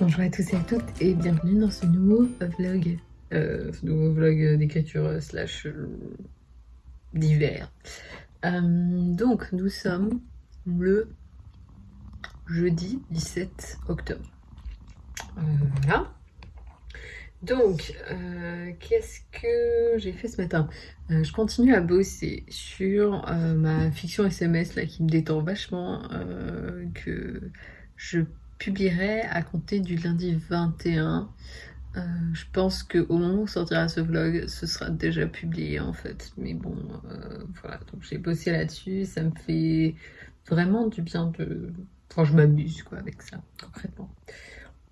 Bonjour à tous et à toutes et bienvenue dans ce nouveau vlog, euh, ce nouveau vlog d'écriture slash euh, d'hiver. Euh, donc nous sommes le jeudi 17 octobre. voilà. Donc, qu'est-ce que j'ai fait ce matin? Je continue à bosser sur ma fiction SMS là qui me détend vachement, que je publierai à compter du lundi 21. Euh, je pense qu'au moment où sortira ce vlog, ce sera déjà publié en fait. Mais bon, euh, voilà, donc j'ai bossé là-dessus, ça me fait vraiment du bien de... Enfin, je m'amuse quoi avec ça, concrètement.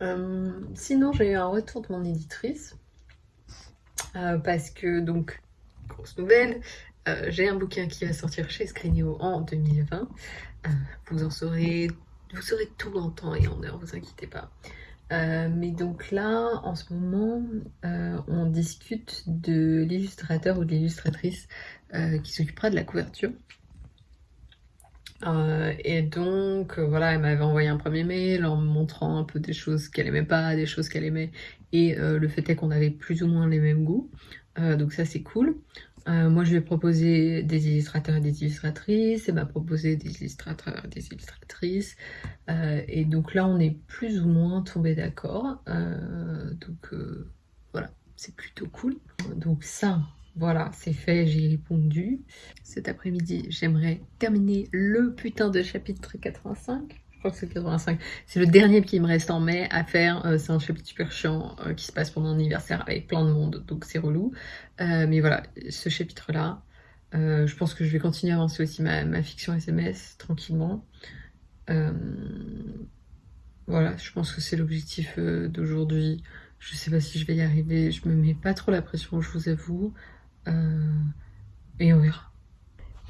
Euh, sinon, j'ai eu un retour de mon éditrice. parce que, donc, grosse nouvelle, j'ai un bouquin qui va sortir chez Screenio en 2020. vous en saurez vous saurez tout en temps et en heure, vous inquiétez pas. Euh, mais donc là, en ce moment, euh, on discute de l'illustrateur ou de l'illustratrice euh, qui s'occupera de la couverture. et donc, voilà, elle m'avait envoyé un premier mail en me montrant un peu des choses qu'elle aimait pas, des choses qu'elle aimait, et le fait est qu'on avait plus ou moins les mêmes goûts. donc ça, c'est cool. Euh, moi, je lui ai proposé des illustrateurs et des illustratrices. Elle m'a proposé des illustrateurs et des illustratrices. Euh, et donc là, on est plus ou moins tombé d'accord. Euh, donc voilà, c'est plutôt cool. Donc ça, voilà, c'est fait, j'ai répondu. Cet après-midi, j'aimerais terminer le putain de chapitre 85 c'est 85. C'est le dernier qui me reste en mai à faire. Euh, c'est un chapitre super chiant euh, qui se passe pendant un anniversaire avec plein de monde, donc c'est relou. Euh, mais voilà, ce chapitre-là, je pense que je vais continuer à avancer aussi ma, fiction SMS tranquillement. voilà, je pense que c'est l'objectif d'aujourd'hui. Je sais pas si je vais y arriver, je me mets pas trop la pression, je vous avoue. et on verra.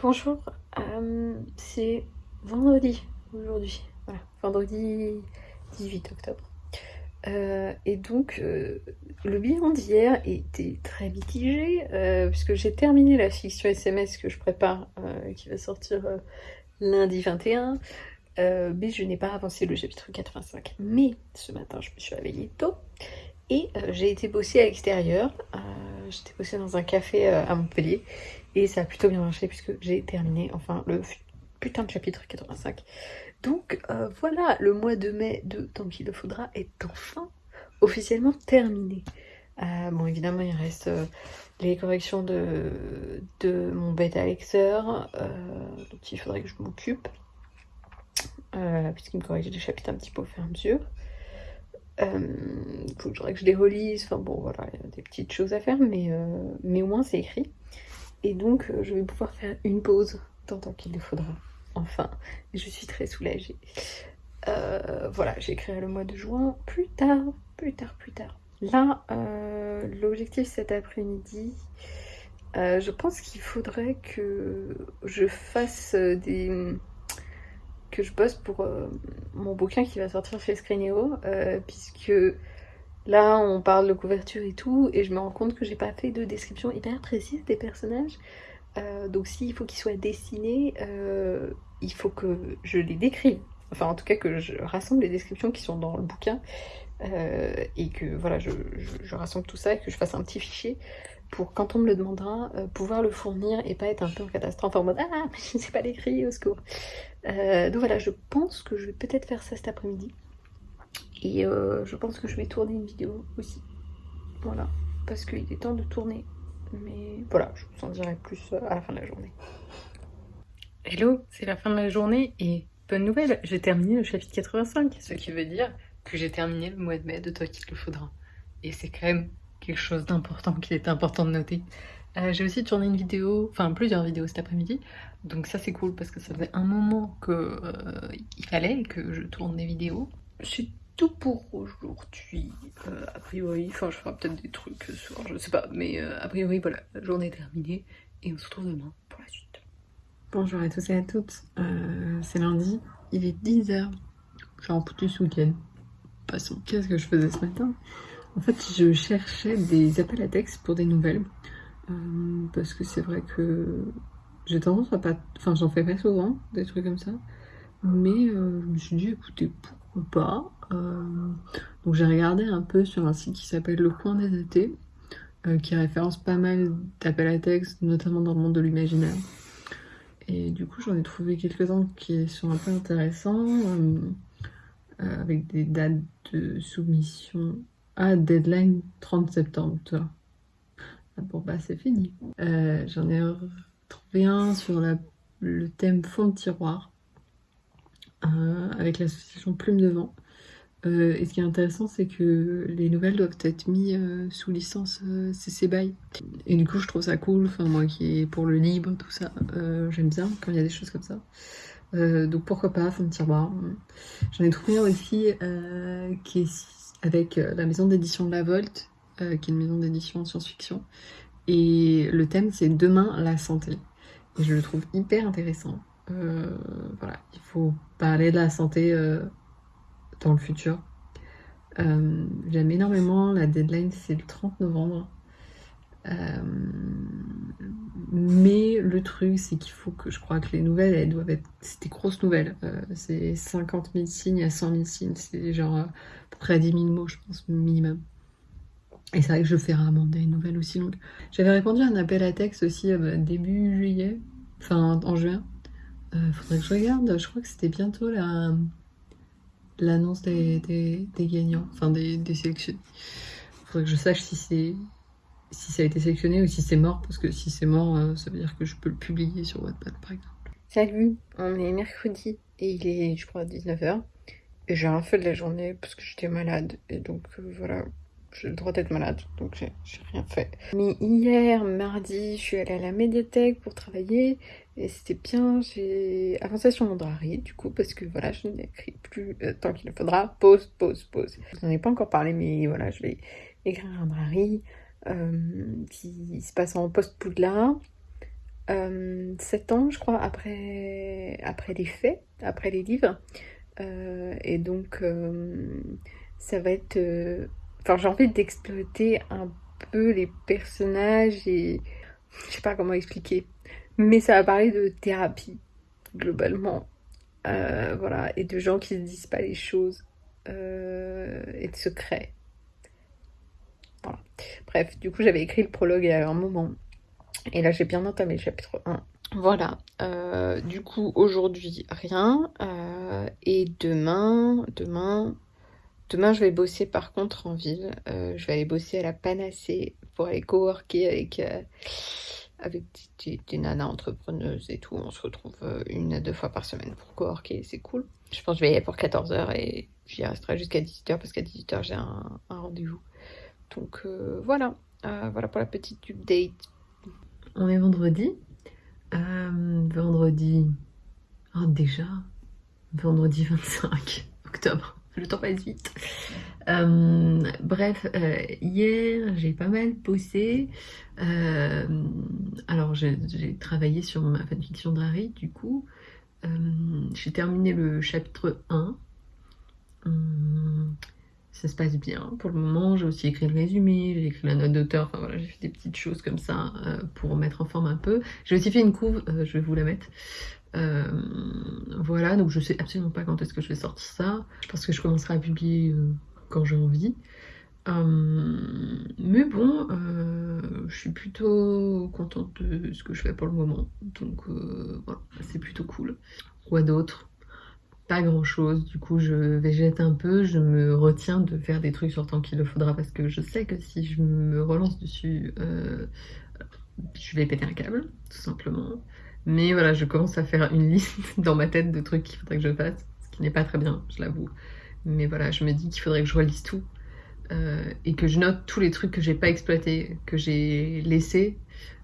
Bonjour, c'est vendredi aujourd'hui. Voilà, vendredi 18 octobre. Euh, et donc, euh, le bilan d'hier était très mitigé, euh, puisque j'ai terminé la fiction SMS que je prépare, qui va sortir lundi 21, mais je n'ai pas avancé le chapitre 85. Mais ce matin, je me suis réveillée tôt, et j'ai été bosser à l'extérieur. J'étais bossée dans un café à Montpellier, et ça a plutôt bien marché, puisque j'ai terminé, enfin, le putain de chapitre 85. Donc euh, voilà, le mois de mai de Tant qu'il le faudra est enfin officiellement terminé. Euh, bon, évidemment, il reste euh, les corrections de, mon bêta lecteur, dont il faudrait que je m'occupe, puisqu'il me corrige des chapitres un petit peu au fur et à mesure. Il faudrait que je les relise, enfin bon, voilà, il y a des petites choses à faire, mais, mais au moins c'est écrit. Et donc, je vais pouvoir faire une pause tant qu'il le faudra enfin. Je suis très soulagée. Euh, voilà, j'écrirai le mois de juin plus tard, plus tard, plus tard. Là, euh, l'objectif cet après-midi, euh, je pense qu'il faudrait que je fasse des... que je bosse pour mon bouquin qui va sortir chez Screenio, puisque là, on parle de couverture et tout, et je me rends compte que j'ai pas fait de description hyper précise des personnages. Donc s'il faut qu'ils soient dessinés, il faut que je les décrive. Enfin, en tout cas, que je rassemble les descriptions qui sont dans le bouquin euh, et que voilà, je, rassemble tout ça et que je fasse un petit fichier pour quand on me le demandera, euh, pouvoir le fournir et pas être un peu en catastrophe en mode Ah, mais je ne sais pas l'écrire, au secours. Euh, donc voilà, je pense que je vais peut-être faire ça cet après-midi. Et je pense que je vais tourner une vidéo aussi. Voilà, parce qu'il est temps de tourner. Mais voilà, je vous en dirai plus à la fin de la journée. Hello, c'est la fin de la journée et bonne nouvelle, j'ai terminé le chapitre 85, ce qui veut dire que j'ai terminé le mois de mai de Toi qu'il le faudra. Et c'est quand même quelque chose d'important qu'il est important de noter. Euh, j'ai aussi tourné une vidéo, enfin plusieurs vidéos cet après-midi, donc ça c'est cool parce que ça faisait un moment que euh, il fallait que je tourne des vidéos. Tout pour aujourd'hui, euh, a priori, enfin je ferai peut-être des trucs ce soir, je sais pas, mais a priori voilà, la journée est terminée et on se retrouve demain pour la suite. Bonjour à tous et à toutes, euh, c'est lundi, il est 10h, je suis en foutu ce week-end. Passons, qu'est-ce que je faisais ce matin. En fait, je cherchais des appels à texte pour des nouvelles, euh, parce que c'est vrai que j'ai tendance à pas... Enfin, j'en fais pas souvent, des trucs comme ça, mais euh, je me suis dit, écoutez, pas. donc j'ai regardé un peu sur un site qui s'appelle Le Coin des étés, qui référence pas mal d'appels à texte, notamment dans le monde de l'imaginaire. Et du coup, j'en ai trouvé quelques-uns qui sont un peu intéressants, avec des dates de soumission ah, deadline 30 septembre, toi. Ah bon, bah c'est fini. Euh, j'en ai trouvé un sur le thème fond de tiroir, euh, avec l'association Plume de Vent. Euh, et ce qui est intéressant, c'est que les nouvelles doivent être mises sous licence CC BY. Et du coup, je trouve ça cool. Enfin, moi qui est pour le libre, tout ça, j'aime bien quand il y a des choses comme ça. donc pourquoi pas, fond de tiroir. J'en ai trouvé un aussi qui est avec euh, la maison d'édition La Volte, euh, qui est une maison d'édition en science-fiction. Et le thème, c'est Demain, la santé. Et je le trouve hyper intéressant. Euh, voilà, il faut parler de la santé dans le futur. J'aime énormément, la deadline c'est le 30 novembre. mais le truc, c'est qu'il faut que je crois que les nouvelles, elles doivent être. C'est des grosses nouvelles. c'est 50 000 signes à 100 000 signes. C'est genre près à 10 000 mots, je pense, minimum. Et c'est vrai que je fais rarement des nouvelles aussi longues. J'avais répondu à un appel à texte aussi euh, début juillet, enfin en juin. Euh, faudrait que je regarde, je crois que c'était bientôt la l'annonce des, des, gagnants, enfin des, des sélectionnés. Faudrait que je sache si si ça a été sélectionné ou si c'est mort, parce que si c'est mort, euh, ça veut dire que je peux le publier sur Wattpad par exemple. Salut, on est mercredi et il est, je crois, 19h. Et j'ai rien fait de la journée parce que j'étais malade. Et donc euh, voilà, j'ai le droit d'être malade, donc j'ai rien fait. Mais hier, mardi, je suis allée à la médiathèque pour travailler. Et c'était bien, j'ai avancé sur mon drari, du coup, parce que voilà, je n'écris plus euh, tant qu'il le faudra. Pause, pause, pause. Je n'en ai pas encore parlé, mais voilà, je vais écrire un drari euh, qui se passe en post-poudlard. Euh, 7 ans, je crois, après, après les faits, après les livres. Euh, et donc, ça va être. Enfin, j'ai envie d'exploiter un peu les personnages et. Je sais pas comment expliquer. Mais ça va parler de thérapie, globalement. voilà, et de gens qui se disent pas les choses. et de secrets. Voilà. Bref, du coup, j'avais écrit le prologue il y a un moment. Et là, j'ai bien entamé le chapitre 1. Voilà, euh, du coup aujourd'hui rien euh, et demain, demain, demain je vais bosser par contre en ville. Euh, je vais aller bosser à la Panacée pour aller coworker avec avec des, nanas entrepreneuses et tout. On se retrouve une à deux fois par semaine pour coworker, c'est cool. Je pense que je vais y aller pour 14h et j'y resterai jusqu'à 18h parce qu'à 18h j'ai un, rendez-vous. Donc voilà, voilà pour la petite update. On est vendredi euh, vendredi. Oh, déjà Vendredi 25 octobre. Le temps passe vite. Euh, bref, euh, hier j'ai pas mal bossé. alors j'ai travaillé sur ma fanfiction d'Harry du coup. j'ai terminé le chapitre 1 ça se passe bien pour le moment. J'ai aussi écrit le résumé, j'ai écrit la note d'auteur, enfin voilà, j'ai fait des petites choses comme ça euh, pour mettre en forme un peu. J'ai aussi fait une couve, euh, je vais vous la mettre. Euh, voilà, donc je sais absolument pas quand est-ce que je vais sortir ça. Je pense que je commencerai à publier quand j'ai envie. mais bon, je suis plutôt contente de ce que je fais pour le moment. Donc voilà, c'est plutôt cool. Quoi d'autre? Pas grand chose. Du coup, je végète un peu, je me retiens de faire des trucs sur tant qu'il le faudra parce que je sais que si je me relance dessus, euh, je vais péter un câble, tout simplement. Mais voilà, je commence à faire une liste dans ma tête de trucs qu'il faudrait que je fasse, ce qui n'est pas très bien, je l'avoue. Mais voilà, je me dis qu'il faudrait que je relise tout euh, et que je note tous les trucs que j'ai pas exploités, que j'ai laissés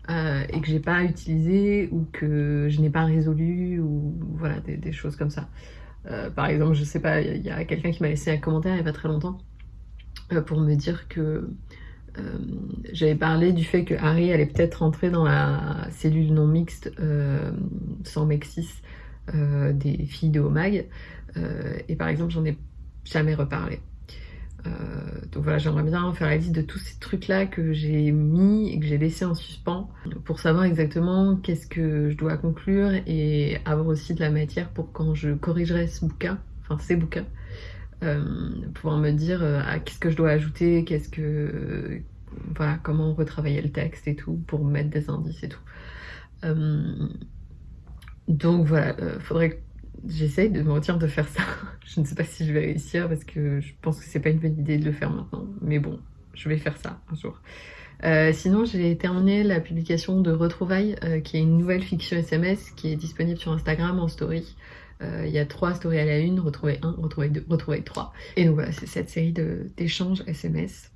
euh, et que j'ai pas utilisé ou que je n'ai pas résolu ou voilà des choses comme ça. Euh, par exemple, je sais pas, il y a, quelqu'un qui m'a laissé un commentaire il y a pas très longtemps pour me dire que j'avais parlé du fait que Harry allait peut-être rentrer dans la cellule non mixte sans Mexis des filles de Omag. et par exemple, j'en ai jamais reparlé. Euh, donc voilà, j'aimerais bien faire la liste de tous ces trucs-là que j'ai mis et que j'ai laissé en suspens pour savoir exactement qu'est-ce que je dois conclure et avoir aussi de la matière pour quand je corrigerai ce bouquin, enfin ces bouquins, pouvoir me dire ah, qu'est-ce que je dois ajouter, qu'est-ce que voilà, comment retravailler le texte et tout pour mettre des indices et tout. donc voilà, faudrait j'essaye de me retirer de faire ça. je ne sais pas si je vais réussir parce que je pense que c'est pas une bonne idée de le faire maintenant. Mais bon, je vais faire ça un jour. Euh, sinon, j'ai terminé la publication de Retrouvailles, euh, qui est une nouvelle fiction SMS qui est disponible sur Instagram en story. Euh, il y a trois stories à la une, Retrouvailles 1, Retrouvailles 2, Retrouvailles 3. Et donc voilà, c'est cette série d'échanges SMS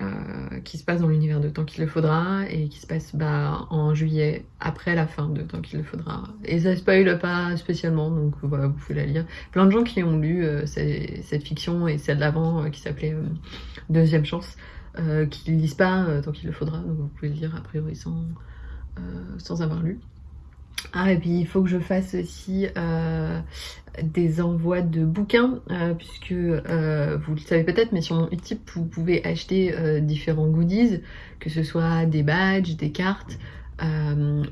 euh, qui se passe dans l'univers de Tant qu'il le faudra et qui se passe bah, en juillet après la fin de Tant qu'il le faudra. Et ça spoil pas spécialement, donc voilà, vous pouvez la lire. Plein de gens qui ont lu euh, cette fiction et celle d'avant euh, qui s'appelait Deuxième Chance, qui ne lisent pas Tant qu'il le faudra, donc vous pouvez le lire a priori sans, sans avoir lu. Ah, et puis il faut que je fasse aussi euh, des envois de bouquins, euh, puisque euh, vous le savez peut-être, mais sur mon Utip, vous pouvez acheter différents goodies, que ce soit des badges, des cartes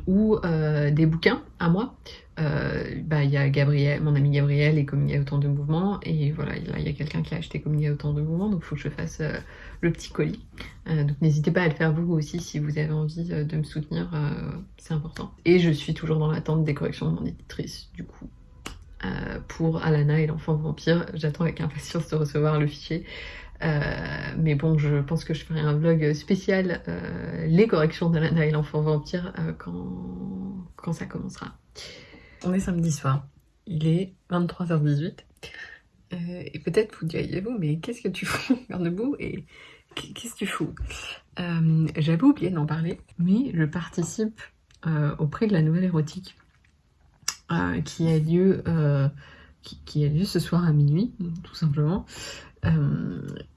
ou des bouquins à moi. Bah, il y a Gabriel, mon ami Gabriel et comme il y a autant de mouvements, et voilà, il y a quelqu'un qui a acheté comme il y a autant de mouvements, donc il faut que je fasse le petit colis. Euh, donc n'hésitez pas à le faire vous aussi si vous avez envie euh, de me soutenir, euh, c'est important. Et je suis toujours dans l'attente des corrections de mon éditrice, du coup. pour Alana et l'enfant vampire, j'attends avec impatience de recevoir le fichier. Mais bon, je pense que je ferai un vlog spécial les corrections d'Alana et l'enfant vampire quand, quand ça commencera. On est samedi soir, il est 23h18. et peut-être vous diriez-vous, mais qu'est-ce que tu fous debout et qu'est-ce que tu fous? Euh, J'avais oublié d'en parler, mais je participe euh, au prix de la nouvelle érotique euh, qui, a lieu ce soir à minuit, tout simplement.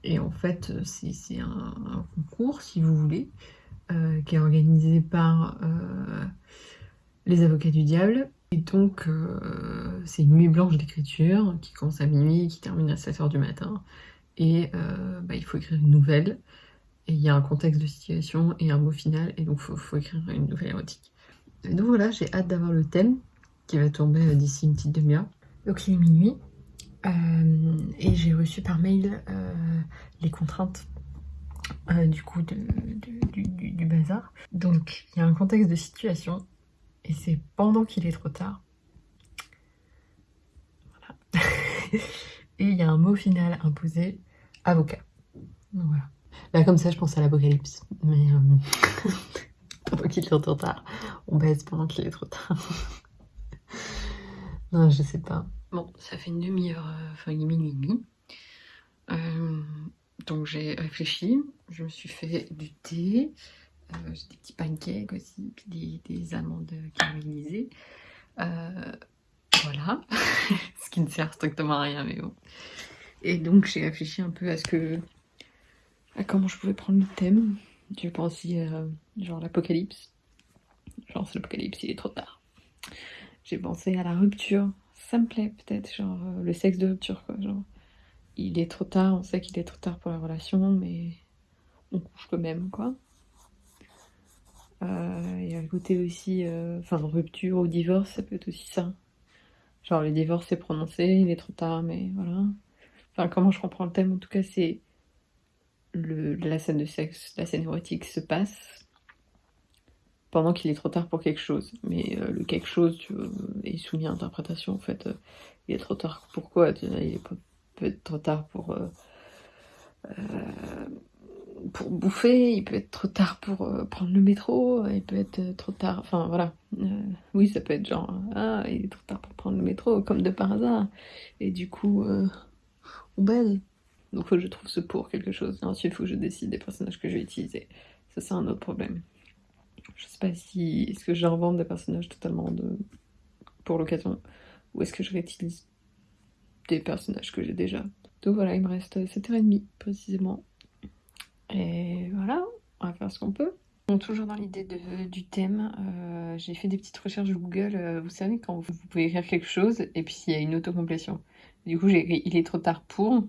Et en fait, c'est un, concours, si vous voulez, qui est organisé par les avocats du diable. Et donc, c'est une nuit blanche d'écriture qui commence à minuit, qui termine à 7h du matin et euh, bah, il faut écrire une nouvelle. Et il y a un contexte de situation et un mot final, et donc il faut, écrire une nouvelle érotique. Donc voilà, j'ai hâte d'avoir le thème qui va tomber euh, d'ici une petite demi-heure. Donc il est minuit, euh, et j'ai reçu par mail les contraintes du coup du, du, bazar. Donc il y a un contexte de situation, et c'est pendant qu'il est trop tard. Voilà. et il y a un mot final imposé, avocat. Voilà. Là comme ça je pense à l'apocalypse, mais euh, pendant qu'il est trop tard, on baisse pendant qu'il est trop tard. non je sais pas. Bon, ça fait une demi-heure, euh, enfin une minuit et demi. Euh, donc j'ai réfléchi, je me suis fait du thé, j'ai des petits pancakes aussi, puis des, des amandes caramélisées. Voilà, ce qui ne sert strictement à rien, mais bon. Et donc j'ai réfléchi un peu à ce que... à comment je pouvais prendre le thème. J'ai pensé genre l'apocalypse. Genre c'est l'apocalypse, il est trop tard. J'ai pensé à la rupture. Ça me plaît peut-être, genre euh, le sexe de rupture quoi. Genre il est trop tard, on sait qu'il est trop tard pour la relation, mais on couche quand même quoi. Euh, il y a le côté aussi, euh, enfin rupture ou divorce, ça peut être aussi ça. Genre, le divorce est prononcé, il est trop tard, mais voilà. Enfin, comment je comprends le thème, en tout cas, c'est la scène de sexe, la scène érotique se passe pendant qu'il est trop tard pour quelque chose. Mais euh, le quelque chose est soumis à interprétation, en fait. Euh, il est trop tard. Pourquoi Il peut être trop tard pour... Euh, pour bouffer, il peut être trop tard pour prendre le métro, il peut être trop tard, enfin voilà. Oui, ça peut être genre, ah, il est trop tard pour prendre le métro, comme de par hasard. Et du coup, on baise. Donc faut que je trouve ce pour quelque chose. Ensuite, il faut que je décide des personnages que je vais utiliser. Ça, c'est un autre problème. Je sais pas si, est-ce que je revends des personnages totalement de... pour l'occasion, ou est-ce que je réutilise des personnages que j'ai déjà. Donc voilà, il me reste 7h30 précisément et voilà, on va faire ce qu'on peut. toujours dans l'idée du thème, euh, j'ai fait des petites recherches Google. Euh, vous savez, quand vous, pouvez écrire quelque chose et puis il y a une autocomplétion. Du coup, j'ai écrit Il est trop tard pour.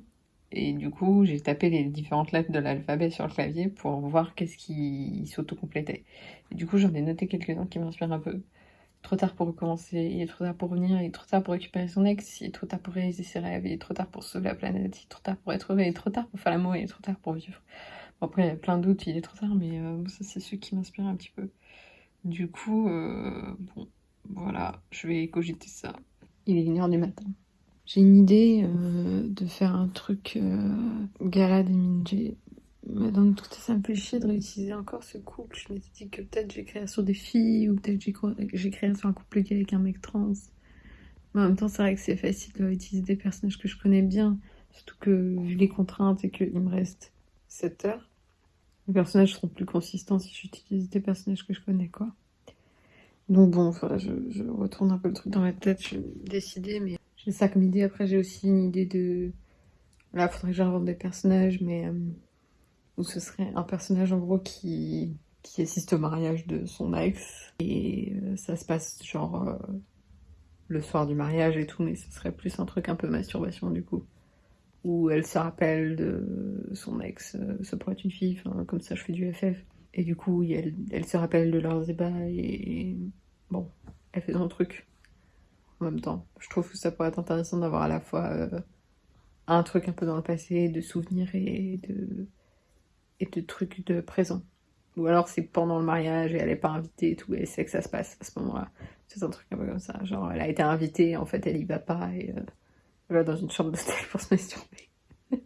Et du coup, j'ai tapé les différentes lettres de l'alphabet sur le clavier pour voir qu'est-ce qui s'autocomplétait. Et du coup, j'en ai noté quelques-uns qui m'inspirent un peu. trop tard pour recommencer, il est trop tard pour revenir, il est trop tard pour récupérer son ex, il est trop tard pour réaliser ses rêves, il est trop tard pour sauver la planète, il est trop tard pour être heureux, il est trop tard pour faire l'amour, il est trop tard pour vivre. Bon, après, il y a plein d'autres, il est trop tard, mais euh, ça, c'est ceux qui m'inspirent un petit peu. Du coup, euh, bon, voilà, je vais cogiter ça. Il est 1h du matin. J'ai une idée euh, de faire un truc gala des Minji mais dans tout ça, ça me fait chier de réutiliser encore ce couple. Je m'étais dit que peut-être créé sur des filles ou peut-être créé sur un couple gay avec un mec trans. Mais en même temps, c'est vrai que c'est facile de réutiliser des personnages que je connais bien. Surtout que vu les contraintes et qu'il me reste 7 heures, les personnages seront plus consistants si j'utilise des personnages que je connais, quoi. Donc bon, voilà, je, retourne un peu le truc dans ma tête, je vais décider, mais j'ai ça comme idée. Après, j'ai aussi une idée de... Là, faudrait que j'invente des personnages, mais... Euh, où ce serait un personnage en gros qui, qui assiste au mariage de son ex. Et euh, ça se passe genre euh, le soir du mariage et tout, mais ce serait plus un truc un peu masturbation du coup. Où elle se rappelle de son ex, ça pourrait être une fille, comme ça je fais du FF. Et du coup, elle, elle se rappelle de leurs ébats et bon, elle fait son truc en même temps. Je trouve que ça pourrait être intéressant d'avoir à la fois un truc un peu dans le passé, de souvenirs et de et de trucs de présent. Ou alors c'est pendant le mariage et elle est pas invitée et tout, et c'est que ça se passe à ce moment-là. C'est un truc un peu comme ça. Genre, elle a été invitée, en fait, elle y va pas et euh, elle va dans une chambre d'hôtel pour se masturber.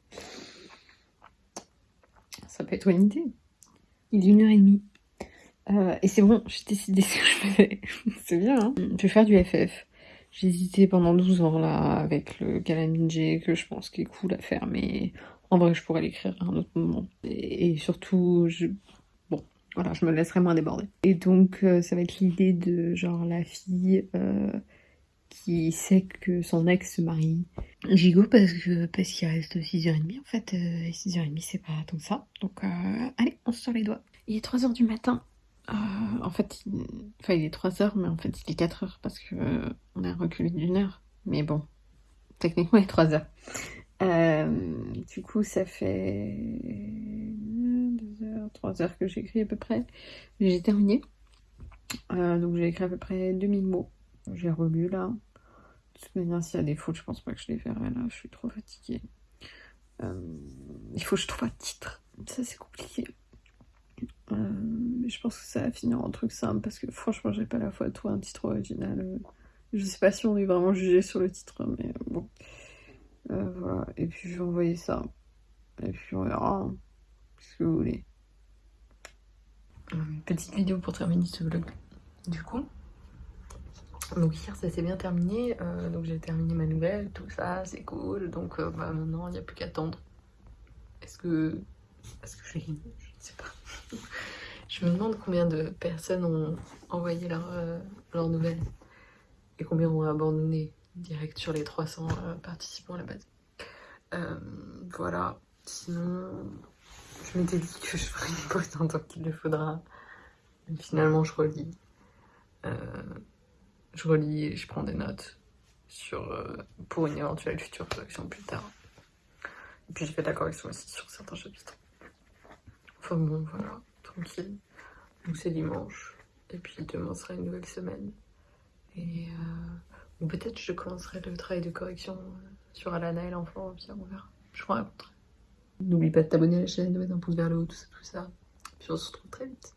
ça peut être une idée. Il est une heure et demie. Euh, et c'est bon, j'ai décidé ce que je fais. c'est bien, hein Je vais faire du FF. J'ai hésité pendant 12 ans là avec le Galaminje que je pense qu'il est cool à faire, mais en vrai, je pourrais l'écrire à un autre moment. Et, surtout, je... bon, voilà, je me laisserai moins déborder. Et donc, euh, ça va être l'idée de genre la fille euh, qui sait que son ex se marie. Gigot parce que parce qu'il reste 6h30 en fait. Euh, et 6h30 c'est pas tant que ça. Donc allez, on se sort les doigts. Il est 3h du matin. En fait, il... enfin il est 3h mais en fait il est 4h parce que on a reculé d'une heure. Mais bon, techniquement il est 3h. Euh, du coup, ça fait 2 heures, 3 heures que j'écris à peu près. J'ai terminé. Euh, donc j'ai écrit à peu près 2000 mots. J'ai relu là. De toute manière, s'il y a des fautes, je pense pas que je les verrai là. Je suis trop fatiguée. Euh, il faut que je trouve un titre. Ça, c'est compliqué. Mais je pense que ça va finir en truc simple parce que franchement, j'ai pas la foi de trouver un titre original. Je sais pas si on est vraiment jugé sur le titre, mais bon. Euh, voilà. Et puis je vais envoyer ça. Et puis on verra ce que vous voulez. Petite vidéo pour terminer ce vlog. Du coup, donc hier ça s'est bien terminé. Euh, donc j'ai terminé ma nouvelle, tout ça, c'est cool. Donc euh, bah, maintenant il n'y a plus qu'à attendre. Est-ce que. Est-ce que je Je ne sais pas. je me demande combien de personnes ont envoyé leur, leur nouvelle et combien ont abandonné direct sur les 300 euh, participants à la base. Euh, voilà, sinon je m'étais dit que je ferais une pause en tant qu'il le faudra. Finalement je relis. Euh, je relis et je prends des notes sur, pour une éventuelle future correction plus tard. Et puis j'ai fait la correction aussi sur certains chapitres. Enfin bon, voilà, tranquille. Donc c'est dimanche. Et puis demain sera une nouvelle semaine. Et ou peut-être je commencerai le travail de correction euh, sur Alana et l'enfant, puis on verra. Je vous raconterai. N'oublie pas de t'abonner à la chaîne, de mettre un pouce vers le haut, tout ça, tout ça. Puis on se retrouve très vite.